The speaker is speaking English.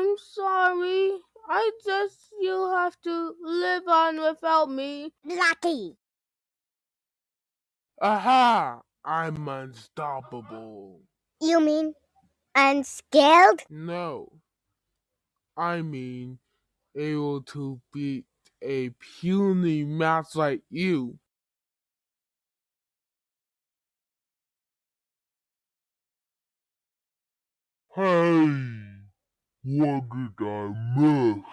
I'm sorry. I guess you'll have to live on without me. Lucky. Aha! I'm unstoppable. You mean unscared? No. I mean able to beat a puny mouse like you. Hey, what did I miss?